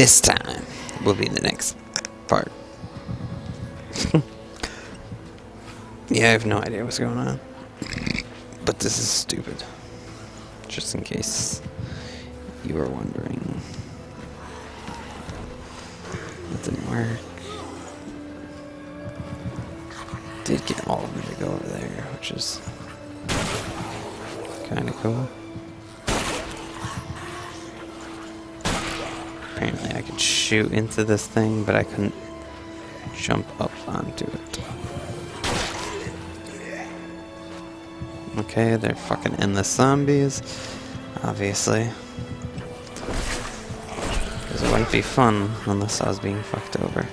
this time will be the next part. yeah, I have no idea what's going on. But this is stupid. Just in case you were wondering. That didn't work. Did get all of them to go over there, which is kind of cool. Apparently I could shoot into this thing, but I couldn't jump up onto it. Okay, they're fucking endless zombies, obviously. Because it wouldn't be fun unless I was being fucked over.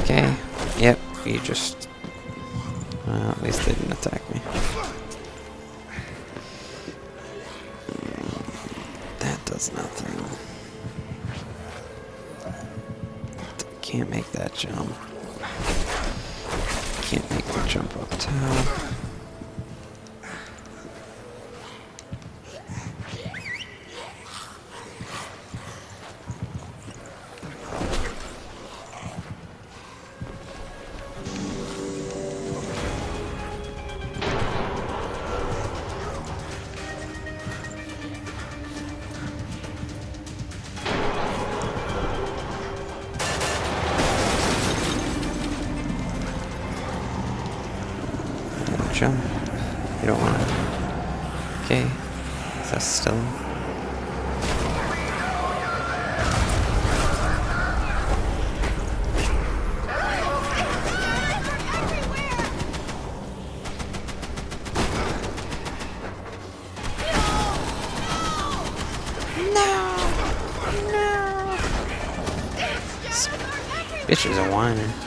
Okay, yep, you just... Well, at least they didn't attack me. Mm, That does nothing. Can't make that jump. Can't make the jump up top. Jump. You don't want to. Okay. Is that still? This bitch is a.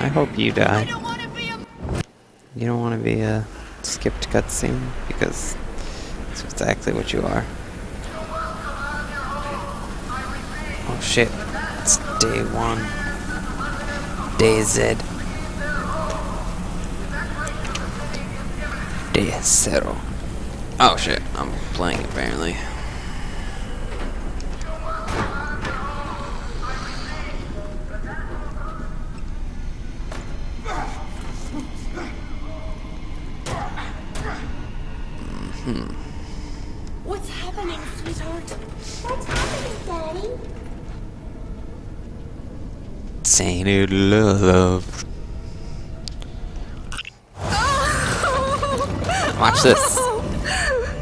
I hope you die. You don't want to be a skipped cutscene because it's exactly what you are. Oh shit, it's day one. Day Z. Day zero. Oh shit, I'm playing apparently. What's happening, sweetheart? What's happening, Daddy? Tainted love. Oh! Watch this. Oh!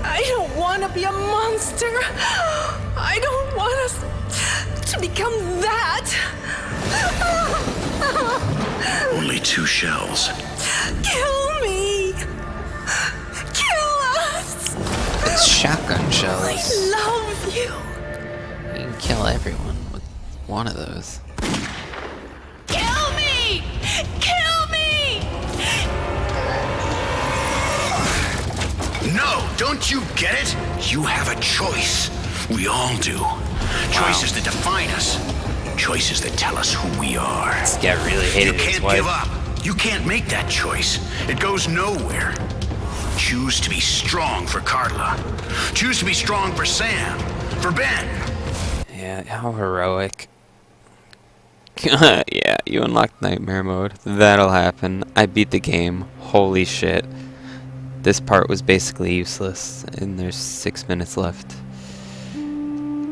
I don't want to be a monster. I don't want us to become that. Only two shells. Kill me. It's shotgun I shells. love you. You can kill everyone with one of those. Kill me. Kill me. No, don't you get it? You have a choice. We all do. Choices that define us. Choices that tell us who we are. This guy really You hated his can't wife. give up. You can't make that choice. It goes nowhere. Choose to be strong for Carla. Choose to be strong for Sam. For Ben. Yeah, how heroic. yeah, you unlocked nightmare mode. That'll happen. I beat the game. Holy shit. This part was basically useless, and there's six minutes left.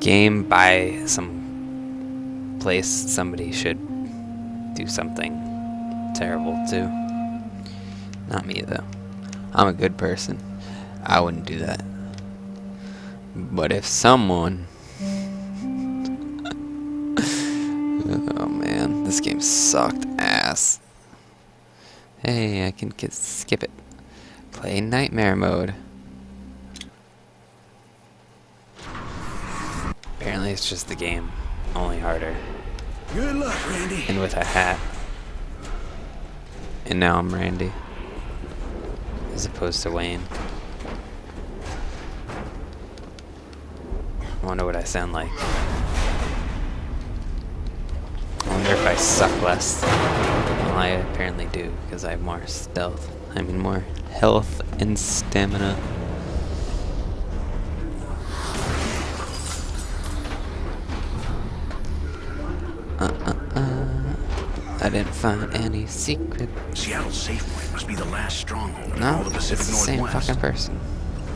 Game by some place somebody should do something terrible to. Not me though. I'm a good person. I wouldn't do that. But if someone Oh man, this game sucked ass. Hey, I can get, skip it. Play nightmare mode. Apparently it's just the game, only harder. Good luck, Randy. And with a hat. And now I'm Randy. As opposed to Wayne. I wonder what I sound like. I wonder if I suck less. Well, I apparently do, because I have more stealth. I mean more health and stamina. I didn't find any secret. Seattle's safe point must be the last stronghold No, all the it's Pacific the same Northwest. fucking person.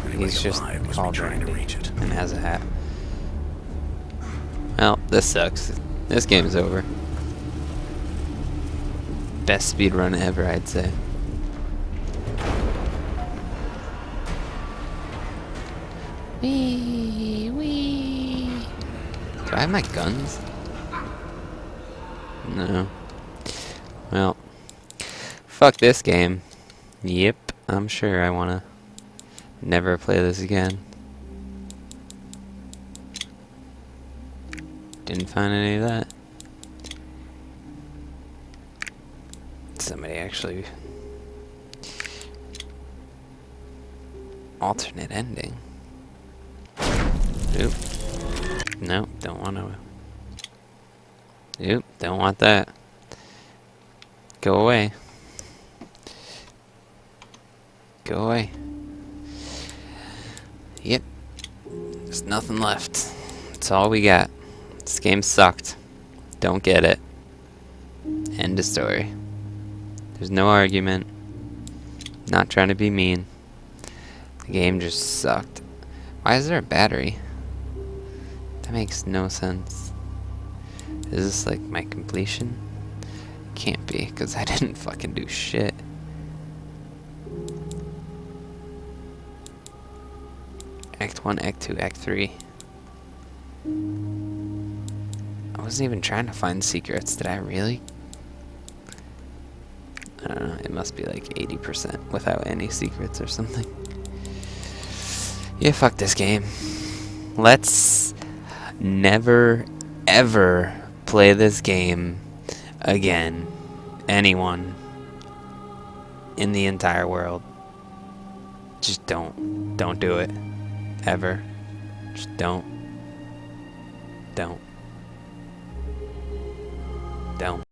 Anybody He's just alive must be called trying to reach it. and has a hat. Well, this sucks. This game's over. Best speed run ever, I'd say. Wee wee. Do I have my guns? No. Well, fuck this game. Yep, I'm sure I wanna never play this again. Didn't find any of that. Somebody actually alternate ending. Oop. Nope, don't want to. Oop, don't want that. Go away. Go away. Yep. There's nothing left. That's all we got. This game sucked. Don't get it. End of story. There's no argument. Not trying to be mean. The game just sucked. Why is there a battery? That makes no sense. Is this like my completion? Can't be, because I didn't fucking do shit. Act 1, Act 2, Act 3. I wasn't even trying to find secrets. Did I really? I don't know. It must be like 80% without any secrets or something. Yeah, fuck this game. Let's never, ever play this game again. Anyone in the entire world. Just don't. Don't do it. Ever. Just don't. Don't. Don't.